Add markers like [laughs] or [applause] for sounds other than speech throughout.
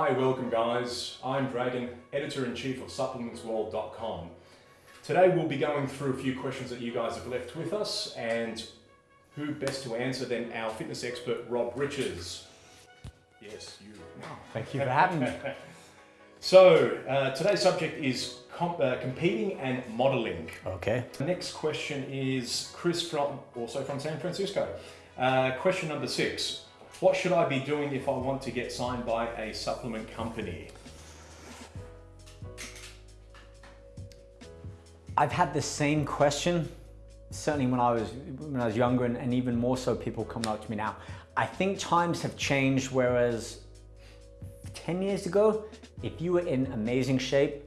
Hi, welcome guys. I'm Dragon, editor-in-chief of supplementsworld.com. Today we'll be going through a few questions that you guys have left with us and who best to answer than our fitness expert, Rob Riches. Yes, you. Thank you for having me. [laughs] So, uh, today's subject is comp uh, competing and modeling. Okay. The next question is Chris from, also from San Francisco. Uh, question number six. What should I be doing if I want to get signed by a supplement company? I've had the same question, certainly when I was when I was younger, and, and even more so people come up to me now. I think times have changed, whereas 10 years ago, if you were in amazing shape,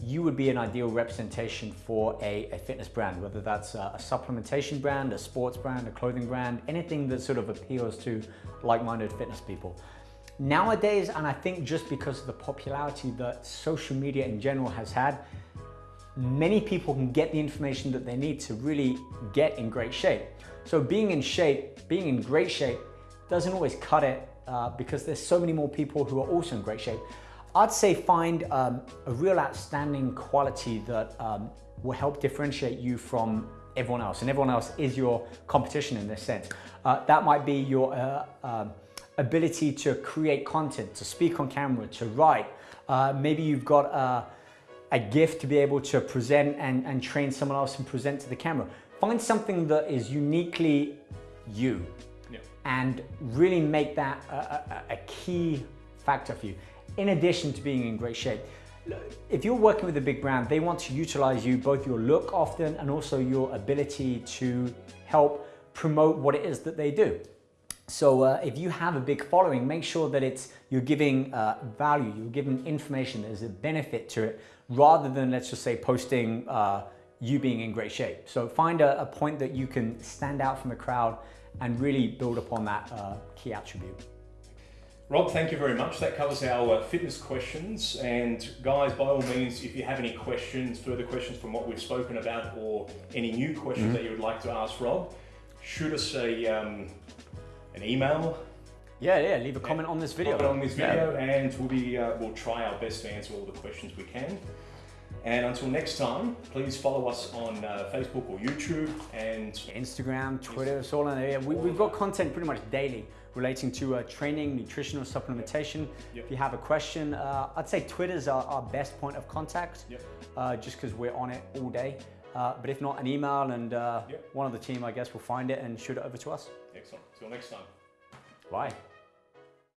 you would be an ideal representation for a, a fitness brand, whether that's a, a, supplementation brand, a sports brand, a clothing brand, anything that sort of appeals to like-minded fitness people. Nowadays, and I think just because of the popularity that social media in general has had, many people can get the information that they need to really get in great shape. So being in shape, being in great shape, doesn't always cut it uh, because there's so many more people who are also in great shape. I'd say find um, a real outstanding quality that um, will help differentiate you from everyone else. And everyone else is your competition in this sense. Uh, that might be your uh, um, ability to create content, to speak on camera, to write. Uh, maybe you've got a, a, gift to be able to present and, and train someone else and present to the camera. Find something that is uniquely you and really make that a, a, a key factor for you in addition to being in great shape. If you're working with a big brand, they want to utilize you, both your look often and also your ability to help promote what it is that they do. So uh, if you have a big following, make sure that it's you're giving uh, value, you're giving information, there's a benefit to it, rather than let's just say posting uh, you being in great shape. So find a, a, point that you can stand out from the crowd and really build upon that uh, key attribute. Rob, thank you very much. That covers our fitness questions. And guys, by all means, if you have any questions, further questions from what we've spoken about, or any new questions mm -hmm. that you would like to ask Rob, shoot us a um, an email. Yeah, yeah. Leave a comment on this video. Comment on this video, yeah. and we'll be uh, we'll try our best to answer all the questions we can. And until next time, please follow us on uh, Facebook or YouTube and Instagram, Twitter, it's all in there. We, have got content pretty much daily relating to uh, training, nutritional supplementation. Yep. If you have a question, uh, I'd say Twitter's our, our, best point of contact, yep. uh, just because we're on it all day. Uh, but if not, an email and uh, yep. one of the team, I guess, will find it and shoot it over to us. Excellent. Till next time. Bye.